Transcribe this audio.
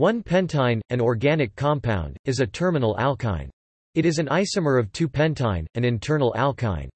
1-pentyne, an organic compound, is a terminal alkyne. It is an isomer of 2-pentyne, an internal alkyne.